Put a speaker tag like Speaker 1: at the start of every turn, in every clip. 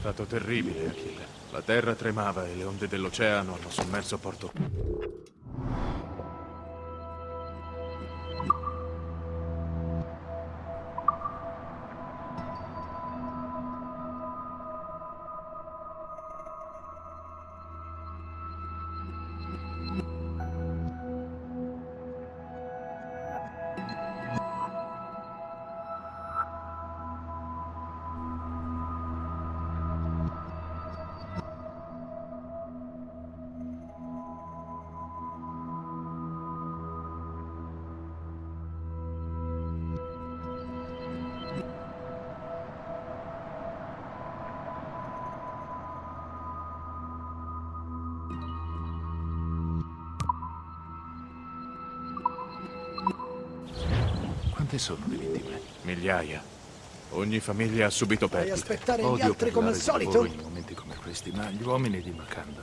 Speaker 1: stato terribile, Achille. La terra tremava e le onde dell'oceano hanno sommerso Porto...
Speaker 2: Quante sono le vittime?
Speaker 1: Migliaia. Ogni famiglia ha subito
Speaker 3: Puoi
Speaker 1: perdite.
Speaker 3: aspettare gli
Speaker 2: Odio
Speaker 3: altri come al solito?
Speaker 2: in momenti come questi, ma gli uomini di Makanda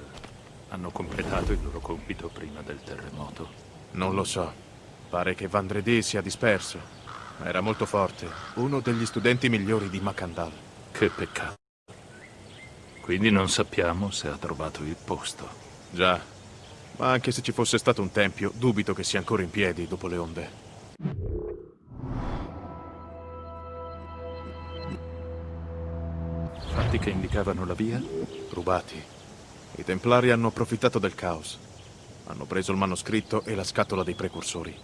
Speaker 2: hanno completato il loro compito prima del terremoto.
Speaker 1: Non lo so. Pare che Vandredi sia disperso. Ma era molto forte. Uno degli studenti migliori di Makandal.
Speaker 2: Che peccato. Quindi non sappiamo se ha trovato il posto.
Speaker 1: Già. Ma anche se ci fosse stato un tempio, dubito che sia ancora in piedi dopo le onde.
Speaker 2: Fatti che indicavano la via?
Speaker 1: Rubati. I Templari hanno approfittato del caos. Hanno preso il manoscritto e la scatola dei precursori.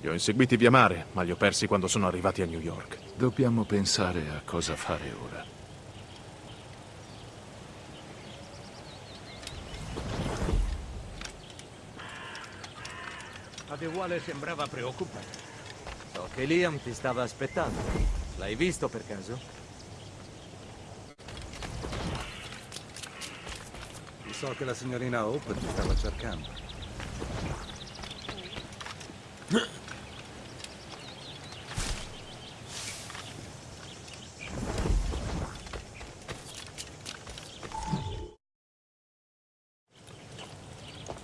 Speaker 1: Li ho inseguiti via mare, ma li ho persi quando sono arrivati a New York.
Speaker 2: Dobbiamo pensare a cosa fare ora.
Speaker 4: Adeguale sembrava preoccupato. So che Liam ti stava aspettando. L'hai visto per caso?
Speaker 3: So che la signorina Hope ti stava cercando.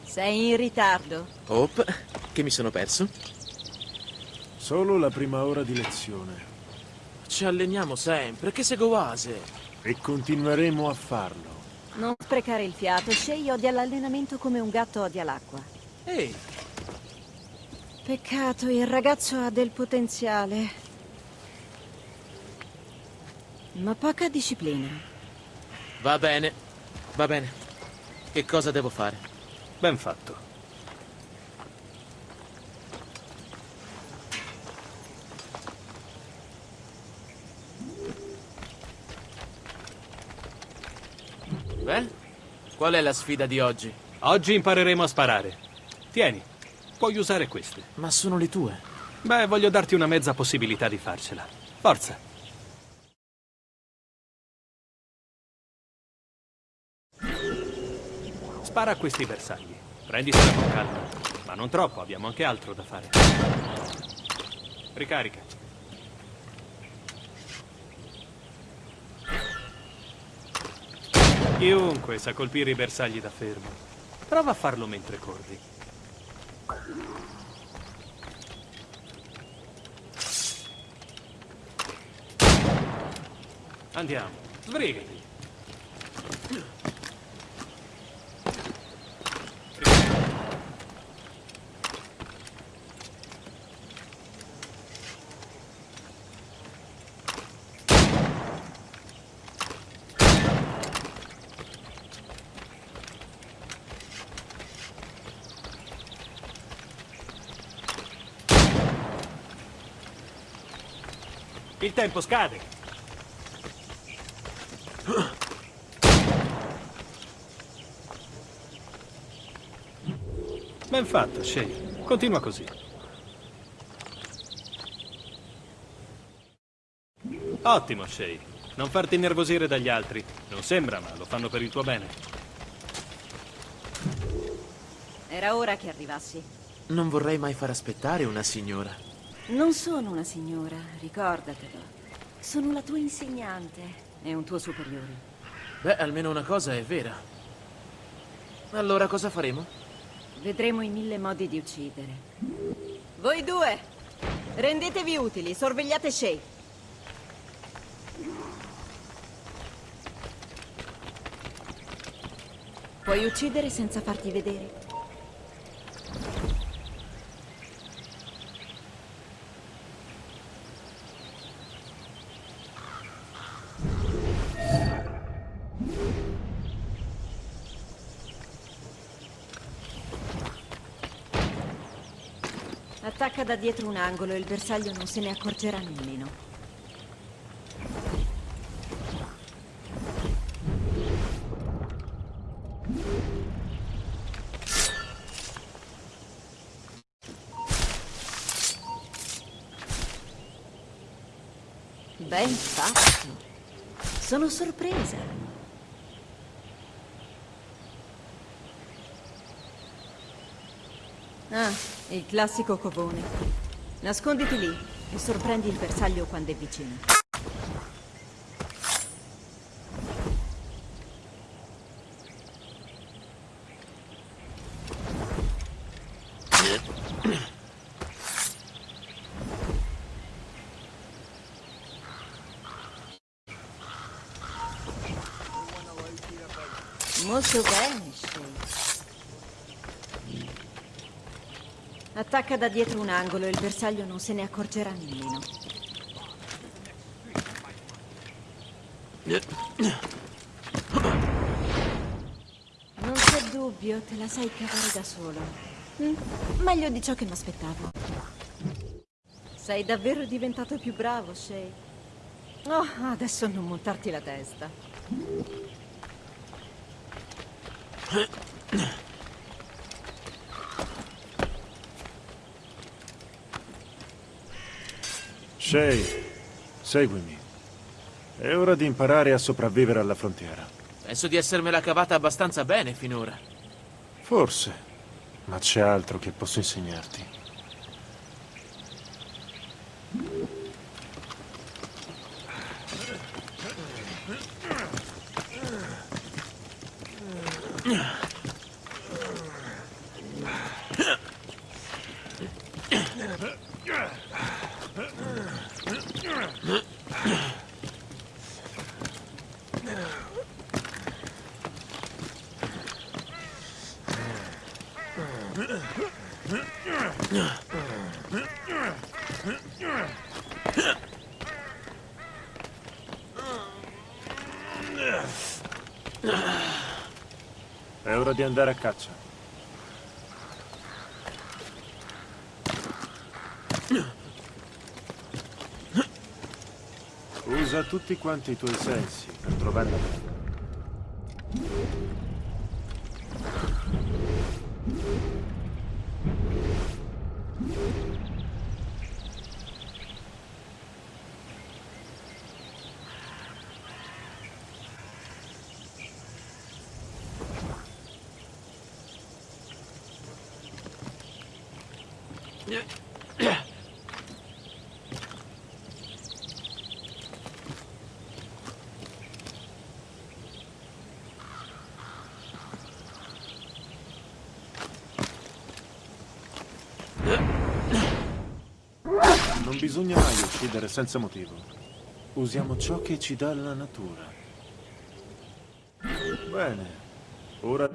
Speaker 5: Sei in ritardo.
Speaker 6: Hope, che mi sono perso?
Speaker 7: Solo la prima ora di lezione.
Speaker 6: Ci alleniamo sempre, che seguoase.
Speaker 7: E continueremo a farlo.
Speaker 5: Non sprecare il fiato. Shay odia l'allenamento come un gatto odia l'acqua.
Speaker 6: Ehi,
Speaker 5: Peccato, il ragazzo ha del potenziale. Ma poca disciplina.
Speaker 6: va bene, va bene. Che cosa devo fare?
Speaker 2: Ben fatto.
Speaker 6: Beh, qual è la sfida di oggi?
Speaker 8: Oggi impareremo a sparare. Tieni, puoi usare queste.
Speaker 6: Ma sono le tue.
Speaker 8: Beh, voglio darti una mezza possibilità di farcela. Forza. Spara a questi bersagli. Prenditela con calma. Ma non troppo, abbiamo anche altro da fare. Ricarica. Chiunque sa colpire i bersagli da fermo. Prova a farlo mentre corri. Andiamo, sbrigati. Il tempo scade. Ben fatto, Shay. Continua così. Ottimo, Shay. Non farti innervosire dagli altri. Non sembra, ma lo fanno per il tuo bene.
Speaker 5: Era ora che arrivassi.
Speaker 6: Non vorrei mai far aspettare una signora.
Speaker 5: Non sono una signora, ricordatelo. Sono la tua insegnante e un tuo superiore.
Speaker 6: Beh, almeno una cosa è vera. Allora cosa faremo?
Speaker 5: Vedremo i mille modi di uccidere. Voi due, rendetevi utili, sorvegliate Shay. puoi uccidere senza farti vedere. Attacca da dietro un angolo e il bersaglio non se ne accorgerà nemmeno. Ben fatto. Sono sorpresa. Ah, il classico covone. Nasconditi lì e sorprendi il bersaglio quando è vicino. Molto bene, Shay. Attacca da dietro un angolo e il bersaglio non se ne accorgerà nemmeno. Non c'è dubbio, te la sai cavare da solo. Mm, meglio di ciò che mi aspettavo. Sei davvero diventato più bravo, Shay. Oh, adesso non montarti la testa.
Speaker 7: Shay, seguimi. È ora di imparare a sopravvivere alla frontiera.
Speaker 6: Penso di essermela cavata abbastanza bene finora.
Speaker 7: Forse, ma c'è altro che posso insegnarti. È ora di andare a caccia. Usa tutti quanti i tuoi sensi per trovare la preda. Non bisogna mai uccidere senza motivo. Usiamo ciò che ci dà la natura. Bene. Ora...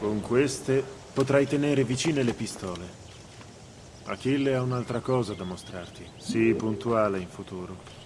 Speaker 7: Con queste potrai tenere vicine le pistole. Achille ha un'altra cosa da mostrarti. Sii puntuale in futuro.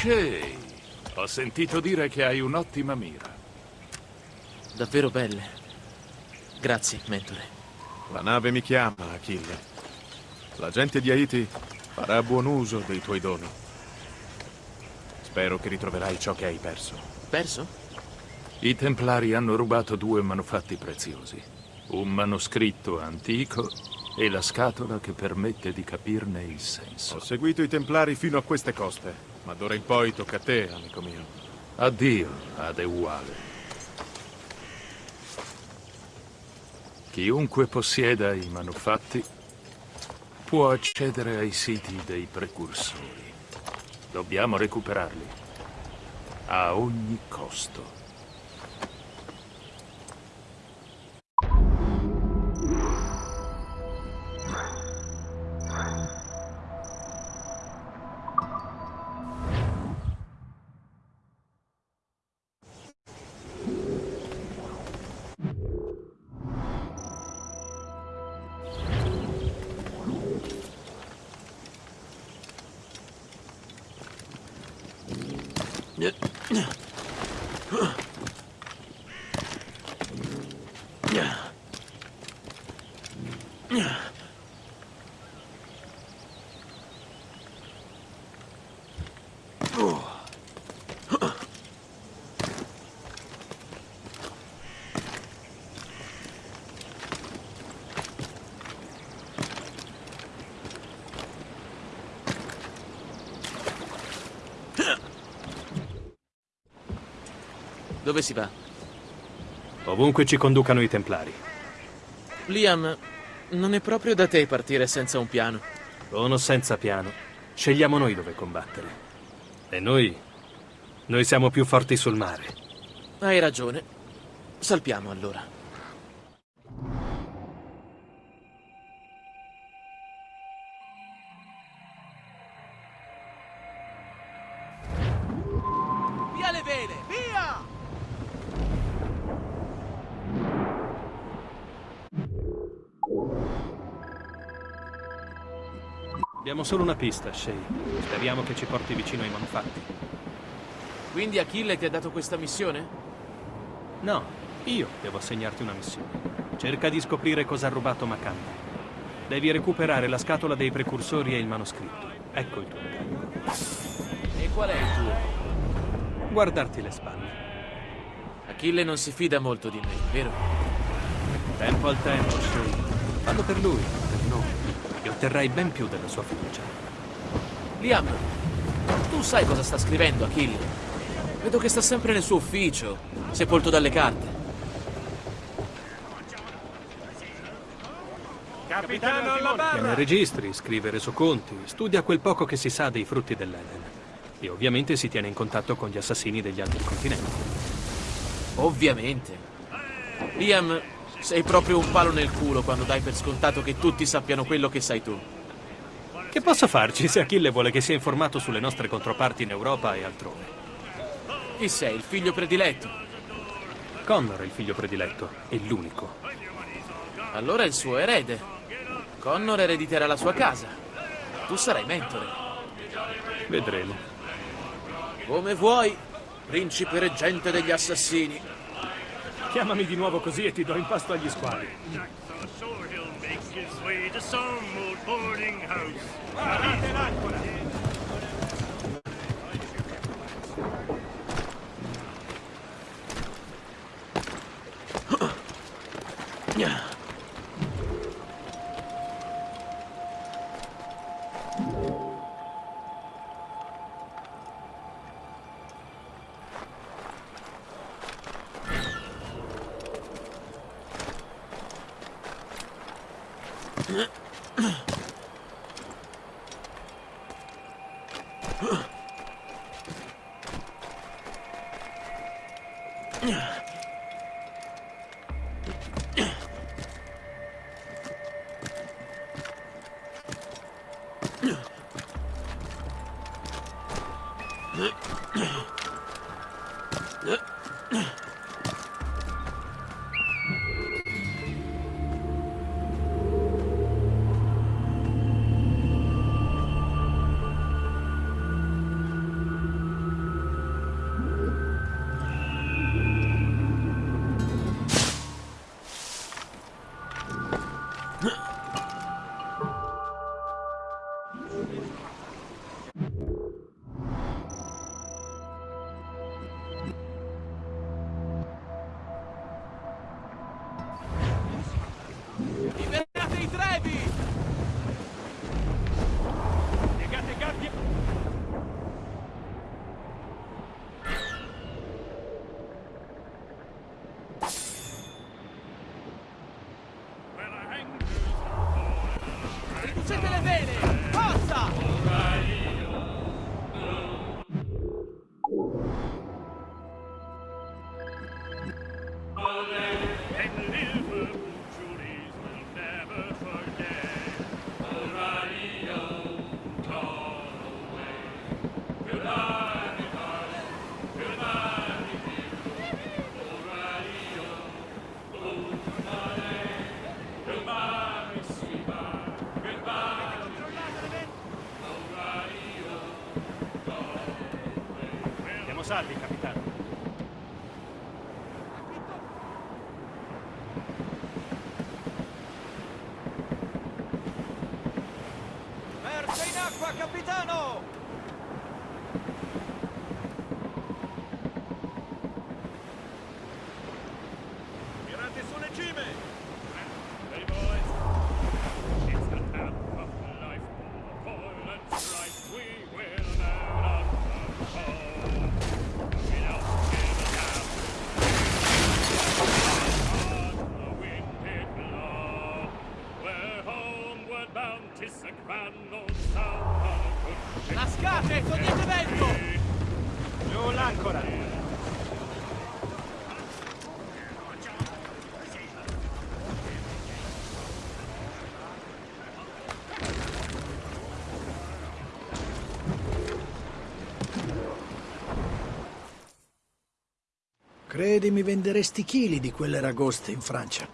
Speaker 2: Shay, ho sentito dire che hai un'ottima mira.
Speaker 6: Davvero belle. Grazie, mentore.
Speaker 1: La nave mi chiama, Achille. La gente di Haiti farà buon uso dei tuoi doni. Spero che ritroverai ciò che hai perso.
Speaker 6: Perso?
Speaker 2: I Templari hanno rubato due manufatti preziosi. Un manoscritto antico e la scatola che permette di capirne il senso.
Speaker 1: Ho seguito i Templari fino a queste coste, ma d'ora in poi tocca a te, amico mio.
Speaker 2: Addio, Adeuale. Chiunque possieda i manufatti può accedere ai siti dei precursori. Dobbiamo recuperarli. A ogni costo.
Speaker 6: Dove si va?
Speaker 8: Ovunque ci conducano i Templari.
Speaker 6: Liam, non è proprio da te partire senza un piano.
Speaker 8: Con o senza piano, scegliamo noi dove combattere. E noi... Noi siamo più forti sul mare.
Speaker 6: Hai ragione. Salpiamo allora.
Speaker 8: Solo una pista, Shay. Speriamo che ci porti vicino ai manufatti.
Speaker 6: Quindi Achille ti ha dato questa missione?
Speaker 8: No, io devo assegnarti una missione. Cerca di scoprire cosa ha rubato Macanda. Devi recuperare la scatola dei precursori e il manoscritto. Ecco il tuo incarico.
Speaker 6: E qual è il tuo?
Speaker 8: Guardarti le spalle.
Speaker 6: Achille non si fida molto di me, vero?
Speaker 8: Tempo al tempo, Shay. Fallo per lui, otterrai ben più della sua fiducia.
Speaker 6: Liam, tu sai cosa sta scrivendo Achille? Vedo che sta sempre nel suo ufficio, sepolto dalle carte.
Speaker 3: Capitano alla
Speaker 8: Tiene registri, scrive resoconti, studia quel poco che si sa dei frutti dell'Eden. E ovviamente si tiene in contatto con gli assassini degli altri continenti.
Speaker 6: Ovviamente. Liam, sei proprio un palo nel culo quando dai per scontato che tutti sappiano quello che sai tu.
Speaker 8: Che posso farci se Achille vuole che sia informato sulle nostre controparti in Europa e altrove?
Speaker 6: Chi sei, il figlio prediletto?
Speaker 8: Connor è il figlio prediletto, è l'unico.
Speaker 6: Allora è il suo erede. Connor erediterà la sua casa. Tu sarai mentore.
Speaker 8: Vedremo.
Speaker 6: Come vuoi, principe reggente degli assassini.
Speaker 8: Chiamami di nuovo così e ti do in pasto agli squali.
Speaker 4: Guardate l'ancora! Acqua, capitano!
Speaker 9: Credi mi venderesti chili di quelle ragoste in Francia?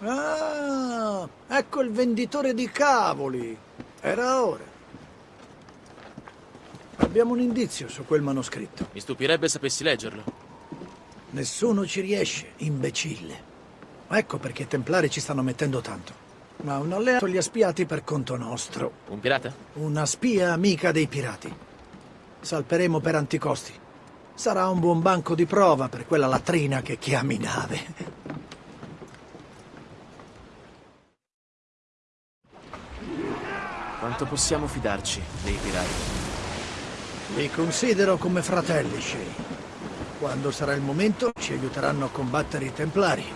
Speaker 9: Ah, ecco il venditore di cavoli. Era ora. Abbiamo un indizio su quel manoscritto.
Speaker 6: Mi stupirebbe sapessi leggerlo.
Speaker 9: Nessuno ci riesce, imbecille. Ecco perché i templari ci stanno mettendo tanto. Ma un alleato li ha spiati per conto nostro.
Speaker 6: Un pirata?
Speaker 9: Una spia amica dei pirati. Salperemo per anticosti. Sarà un buon banco di prova per quella latrina che chiami nave.
Speaker 6: Quanto possiamo fidarci dei pirati?
Speaker 9: Li considero come fratelli, Shay. Quando sarà il momento, ci aiuteranno a combattere i Templari.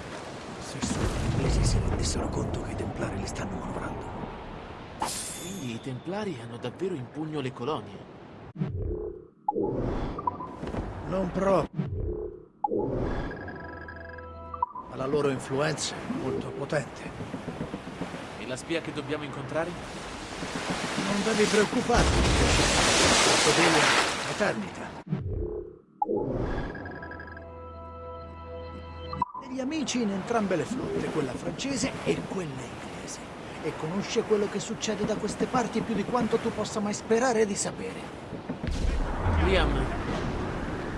Speaker 9: Se solo gli inglesi si rendessero conto che i Templari li stanno manovrando.
Speaker 6: Quindi i templari hanno davvero in pugno le colonie.
Speaker 9: Non proprio. Ma la loro influenza è molto potente.
Speaker 6: E la spia che dobbiamo incontrare?
Speaker 9: Non devi preoccuparti. Sottolinea eternità. Degli amici in entrambe le flotte, quella francese e quella inglese. E conosce quello che succede da queste parti più di quanto tu possa mai sperare di sapere.
Speaker 6: Liam,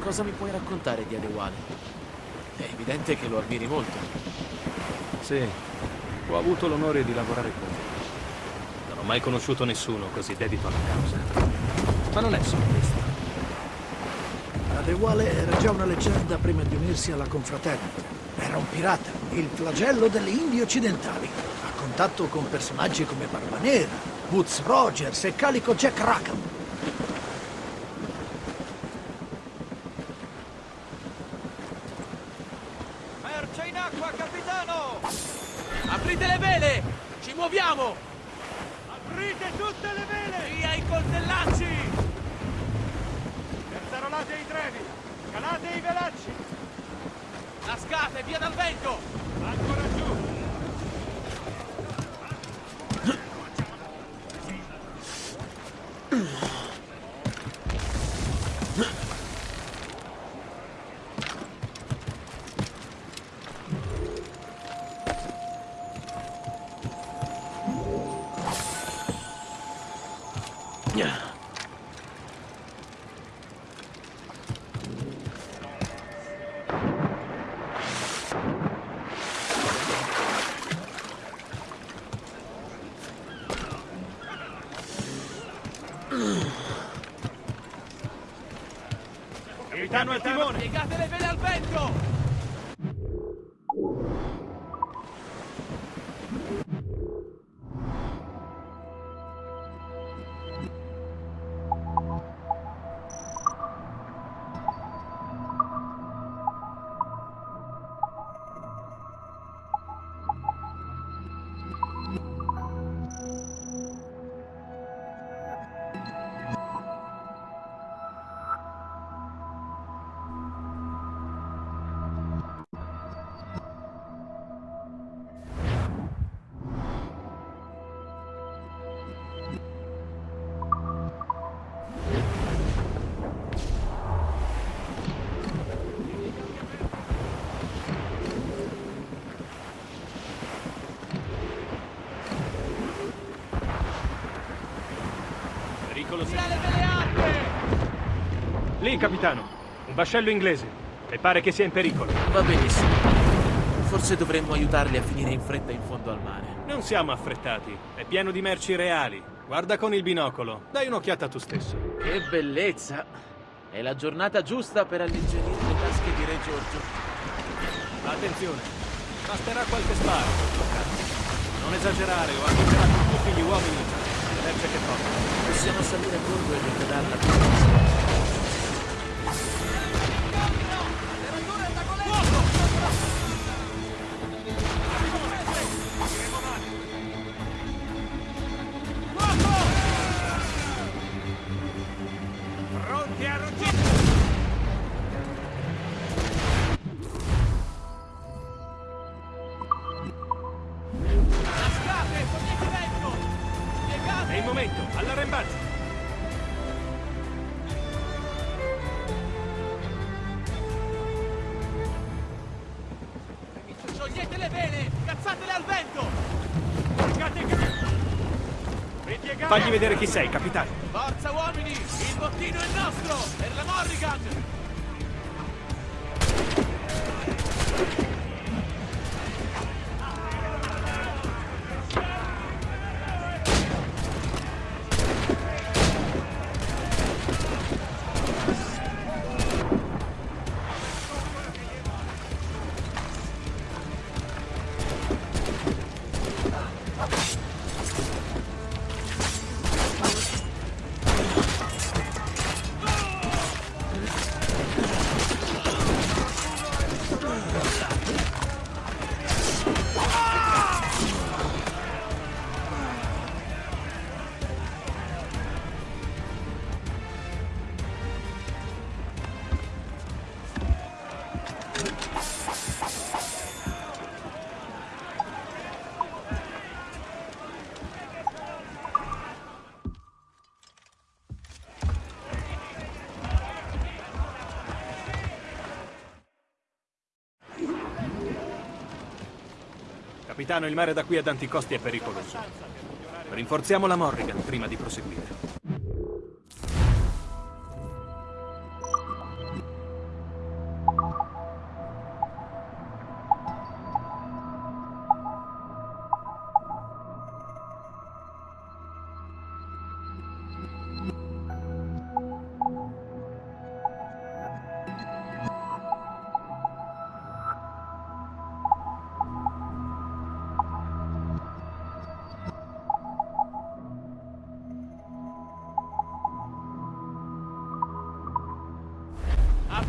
Speaker 6: cosa mi puoi raccontare di Adewale? È evidente che lo ammiri molto.
Speaker 8: Sì, ho avuto l'onore di lavorare con lui. Non ho mai conosciuto nessuno così dedito alla causa. Ma non è solo questo.
Speaker 9: Adewale era già una leggenda prima di unirsi alla confraternita. Era un pirata, il flagello delle Indie occidentali. A contatto con personaggi come Barba Nera, Woods Rogers e Calico Jack Rackham.
Speaker 4: Merce in acqua, capitano!
Speaker 6: Aprite le vele! Ci muoviamo!
Speaker 4: Aprite tutte le vele!
Speaker 6: Via i coltellacci!
Speaker 4: Perzarolate i trevi! Calate i velacci!
Speaker 6: Lascate, via dal vento!
Speaker 4: Ancora
Speaker 6: le al vento!
Speaker 8: Lì, capitano. Un vascello inglese. E pare che sia in pericolo.
Speaker 6: Va benissimo. Forse dovremmo aiutarli a finire in fretta in fondo al mare.
Speaker 8: Non siamo affrettati. È pieno di merci reali. Guarda con il binocolo. Dai un'occhiata tu stesso.
Speaker 6: Che bellezza! È la giornata giusta per alleggerire le tasche di Re Giorgio.
Speaker 8: Attenzione. Basterà qualche sparo. Non esagerare o con tutti gli uomini merce che portano.
Speaker 6: Possiamo salire a bordo e ricadarla tutta
Speaker 8: vedere chi sei, capitano.
Speaker 6: Forza uomini! Il bottino è nostro! Per la Morrigan!
Speaker 8: Capitano, il mare da qui ad Anticosti è pericoloso. Rinforziamo la Morrigan prima di proseguire.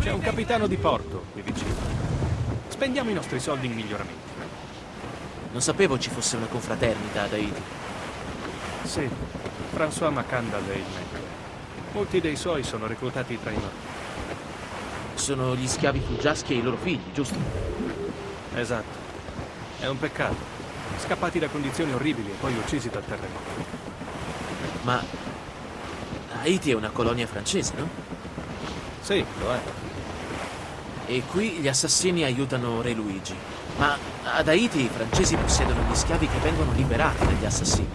Speaker 8: C'è un capitano di porto qui vicino. Spendiamo i nostri soldi in miglioramenti.
Speaker 6: Non sapevo ci fosse una confraternita ad Haiti.
Speaker 8: Sì, François Macandal è il membro. Molti dei suoi sono reclutati tra i nostri.
Speaker 6: Sono gli schiavi fuggiaschi e i loro figli, giusto?
Speaker 8: Esatto. È un peccato. Scappati da condizioni orribili e poi uccisi dal terremoto.
Speaker 6: Ma Haiti è una colonia francese, no?
Speaker 8: Sì, lo è.
Speaker 6: E qui gli assassini aiutano Re Luigi. Ma ad Haiti i francesi possiedono gli schiavi che vengono liberati dagli assassini.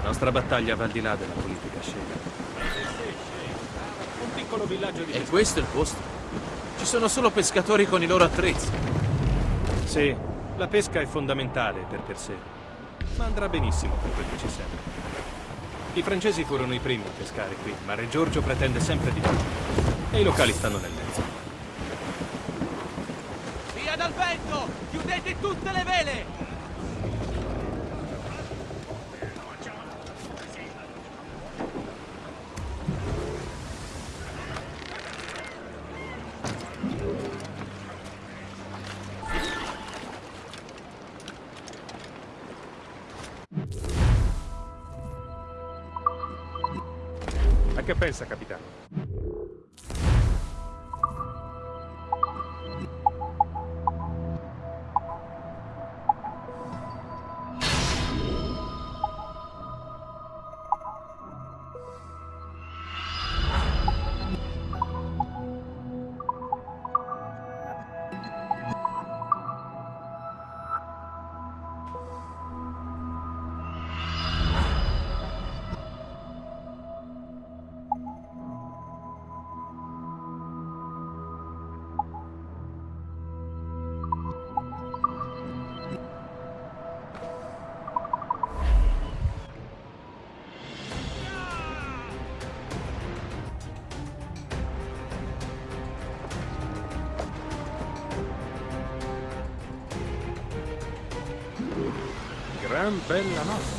Speaker 8: La nostra battaglia va al di là della politica scena. Un piccolo villaggio di...
Speaker 6: E questo è il posto. Ci sono solo pescatori con i loro attrezzi.
Speaker 8: Sì, la pesca è fondamentale per per sé. Ma andrà benissimo per quel che ci serve. I francesi furono i primi a pescare qui, ma Re Giorgio pretende sempre di più. E i locali stanno nel mezzo.
Speaker 6: Via dal vento! Tutte le vele!
Speaker 10: Jean Bellamont.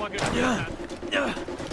Speaker 10: fucking.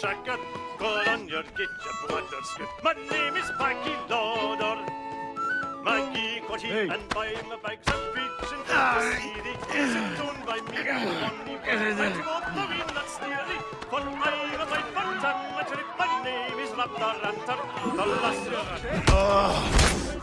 Speaker 10: shotgun. Put on
Speaker 11: your get your bladder skirt. My name is Mikey Lauder. Mikey Cotty, hey. and by my bags of peach and city. Sit down by me, Lonnie. I walk the wind that's nearly. For I'm a bite for time. My name is Lapter Ranter. The last
Speaker 9: year.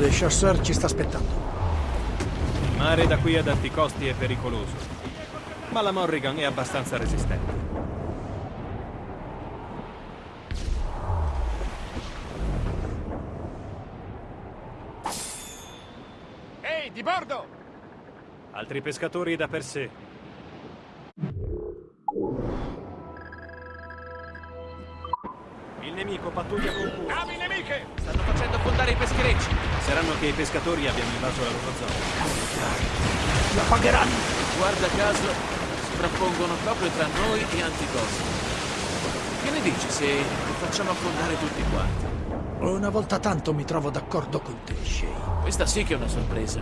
Speaker 9: Le Chasseur ci sta aspettando.
Speaker 8: Il mare da qui ad alti costi è pericoloso, ma la Morrigan è abbastanza resistente.
Speaker 11: Ehi, di bordo!
Speaker 8: Altri pescatori da per sé. Il nemico pattuglia con cura.
Speaker 11: Navi nemiche!
Speaker 6: Stanno facendo affondare i pescherecci.
Speaker 8: Saranno che i pescatori abbiano invaso la loro zona.
Speaker 9: La pagheranno!
Speaker 6: Guarda caso, si frappongono proprio tra noi e Anticosti. Che ne dici se li facciamo affondare tutti quanti?
Speaker 9: Una volta tanto mi trovo d'accordo con te, Shay.
Speaker 6: Questa sì che è una sorpresa.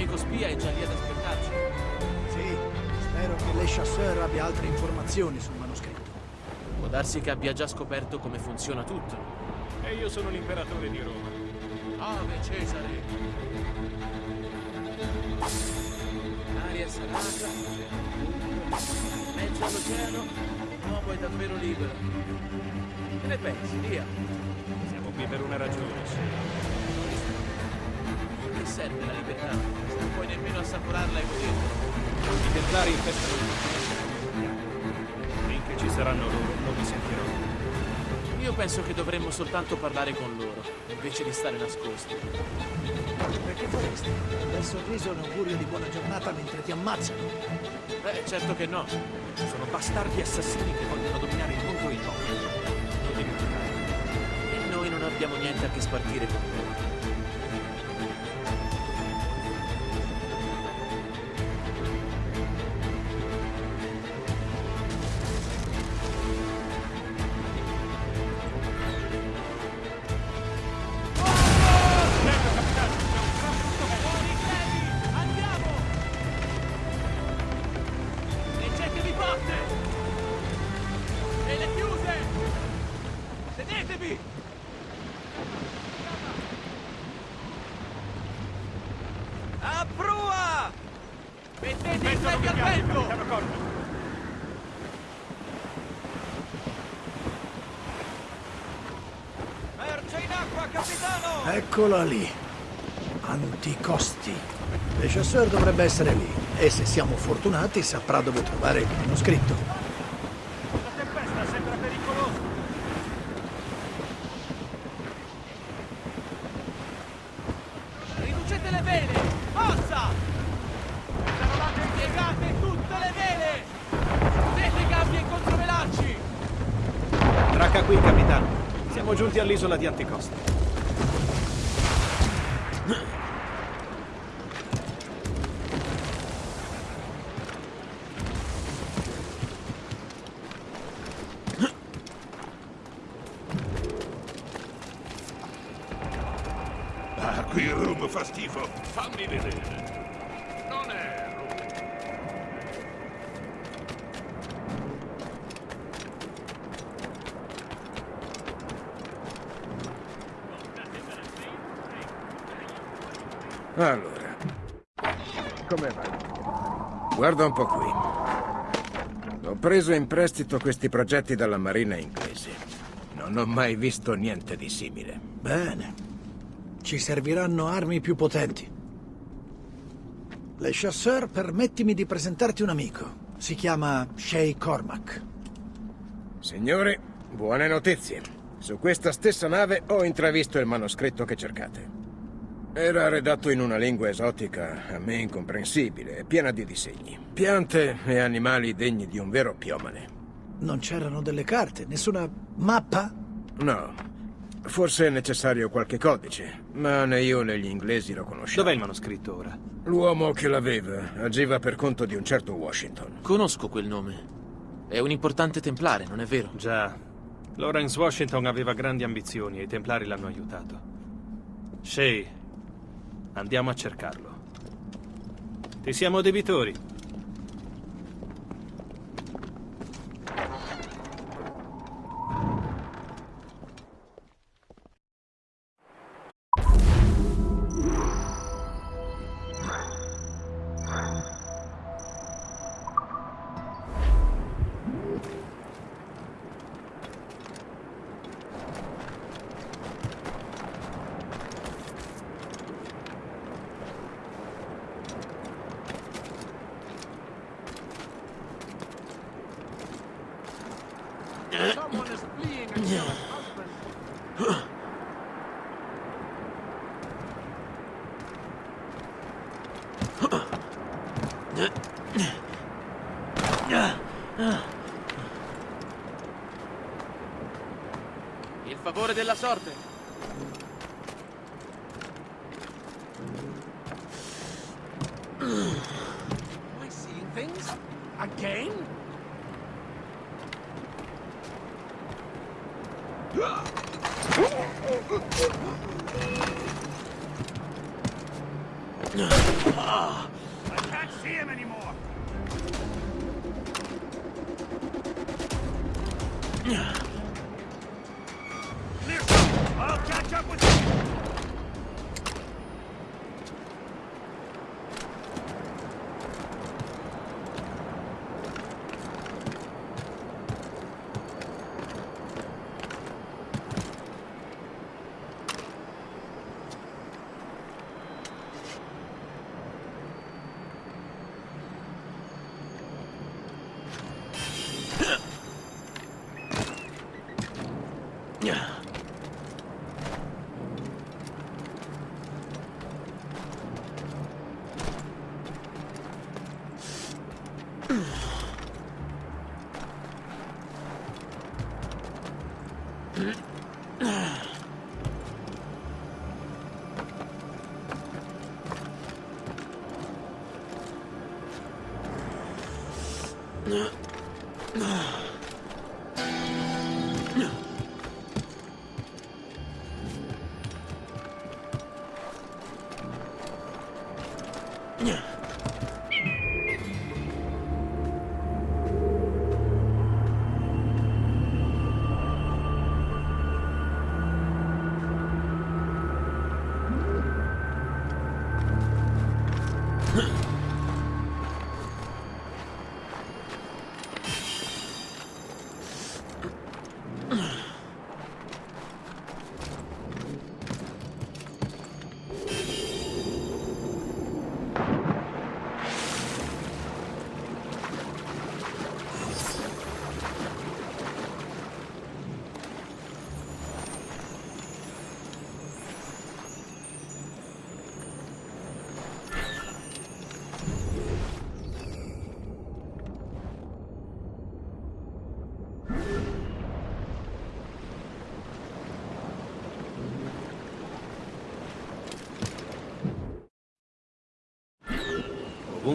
Speaker 6: Amico spia è già lì ad aspettarci.
Speaker 9: Sì, spero che Le Chasseur abbia altre informazioni sul manoscritto.
Speaker 6: Può darsi che abbia già scoperto come funziona tutto.
Speaker 8: E io sono l'imperatore di Roma.
Speaker 6: Ave Cesare! Aria salata, mezzo all'oceano, l'uomo è davvero libero. Che ne pensi, via?
Speaker 8: Siamo qui per una ragione, sì.
Speaker 6: Serve la libertà? Se non puoi nemmeno assaporarla e goderla.
Speaker 8: I templari infestano il Finché ci saranno loro, non mi sentirò.
Speaker 6: Io penso che dovremmo soltanto parlare con loro, invece di stare nascosti.
Speaker 9: Perché faresti? Bel sorriso e un augurio di buona giornata mentre ti ammazzano.
Speaker 6: Beh, certo che no.
Speaker 8: Sono bastardi assassini che vogliono dominare il mondo e il popolo. Non dimenticare.
Speaker 6: E noi non abbiamo niente a che spartire con loro. Forte! E le chiuse! Sedetevi! A prua! Mettete i piedi al vento!
Speaker 11: Merce in acqua, capitano!
Speaker 9: Eccola lì. Anticosti. Le Chasseur dovrebbe essere lì. E se siamo fortunati saprà dove trovare il manoscritto.
Speaker 11: La tempesta sembra pericolosa.
Speaker 6: Riducete le vele! Forza! Piegate tutte le vele! Chiudete gabbie e controvelacci!
Speaker 8: Tracca qui, capitano. Siamo giunti all'isola di Anticosti.
Speaker 12: Ah, qui il rum fa schifo. Fammi vedere. Non è rum.
Speaker 13: Allora, come va? Guarda un po' qui. Ho preso in prestito questi progetti dalla marina inglese. Non ho mai visto niente di simile.
Speaker 9: Bene. Ci serviranno armi più potenti. Le Chasseur, permettimi di presentarti un amico. Si chiama Shay Cormac.
Speaker 13: Signori, buone notizie. Su questa stessa nave ho intravisto il manoscritto che cercate. Era redatto in una lingua esotica, a me incomprensibile, e piena di disegni. Piante e animali degni di un vero piomane.
Speaker 9: Non c'erano delle carte, nessuna mappa?
Speaker 13: No. Forse è necessario qualche codice, ma né io né gli inglesi lo conosciamo.
Speaker 8: Dov'è il manoscritto ora?
Speaker 13: L'uomo che l'aveva agiva per conto di un certo Washington.
Speaker 6: Conosco quel nome. È un importante templare, non è vero?
Speaker 8: Già. Lawrence Washington aveva grandi ambizioni e i templari l'hanno aiutato. Shay, andiamo a cercarlo. Ti siamo debitori.
Speaker 6: Della sorte.
Speaker 11: Понятно.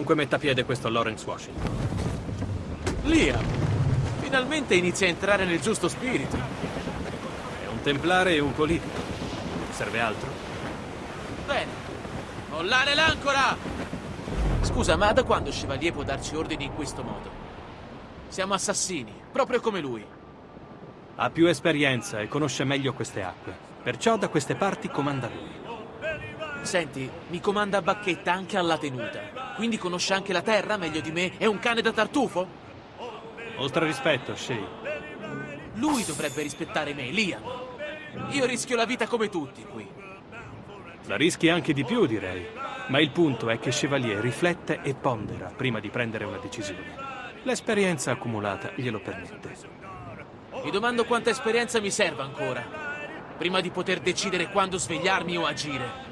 Speaker 8: Ovunque metta piede questo Lawrence Washington.
Speaker 6: Liam! Finalmente inizia a entrare nel giusto spirito.
Speaker 8: È un templare e un politico. Serve altro?
Speaker 6: Bene. Mollare l'ancora! Scusa, ma da quando Chevalier può darci ordini in questo modo? Siamo assassini, proprio come lui.
Speaker 8: Ha più esperienza e conosce meglio queste acque. Perciò da queste parti comanda lui.
Speaker 6: Senti, mi comanda a bacchetta anche alla tenuta. Quindi conosce anche la terra meglio di me? È un cane da tartufo?
Speaker 8: Oltre rispetto, Shay.
Speaker 6: Lui dovrebbe rispettare me, Liam. Io rischio la vita come tutti qui.
Speaker 8: La rischi anche di più, direi. Ma il punto è che Chevalier riflette e pondera prima di prendere una decisione. L'esperienza accumulata glielo permette.
Speaker 6: Mi domando quanta esperienza mi serva ancora. Prima di poter decidere quando svegliarmi o agire.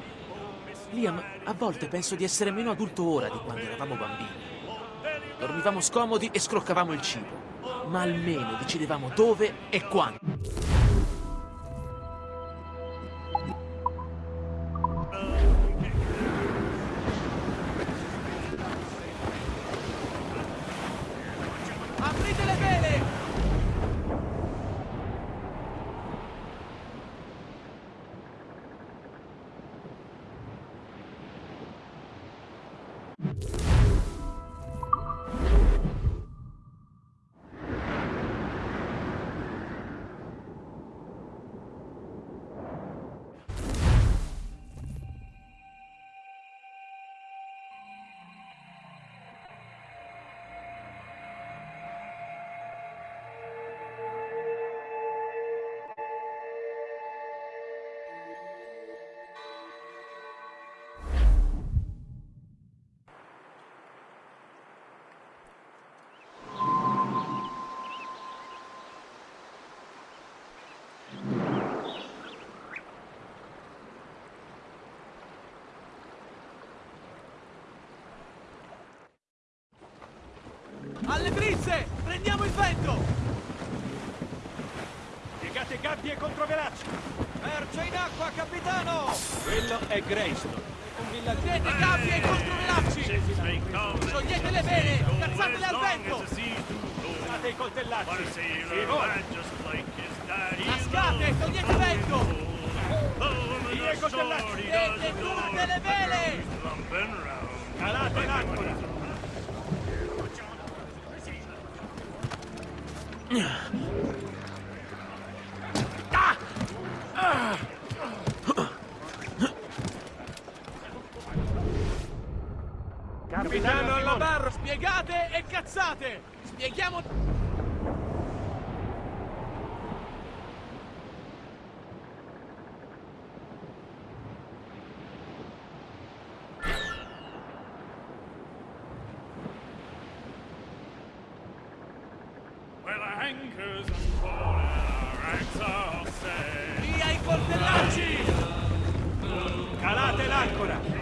Speaker 6: Liam, a volte penso di essere meno adulto ora di quando eravamo bambini. Dormivamo scomodi e scroccavamo il cibo. Ma almeno decidevamo dove e quando. Alle brizze! Prendiamo il vento!
Speaker 11: Piegate gabbie e controvelacci.
Speaker 4: Merce in acqua, capitano!
Speaker 8: Quello è Greystone, un
Speaker 6: gabbie e controvelacci! Sciogliete le vele! Cazzatele al vento!
Speaker 11: Usate i coltellacci. Sì,
Speaker 6: Lasciate! Togliete vento!
Speaker 11: Via i coltellacci.
Speaker 6: Prendete tutte le vele!
Speaker 14: Capitano
Speaker 11: all set.
Speaker 14: Via i coltellacci!
Speaker 8: Calate l'ancora!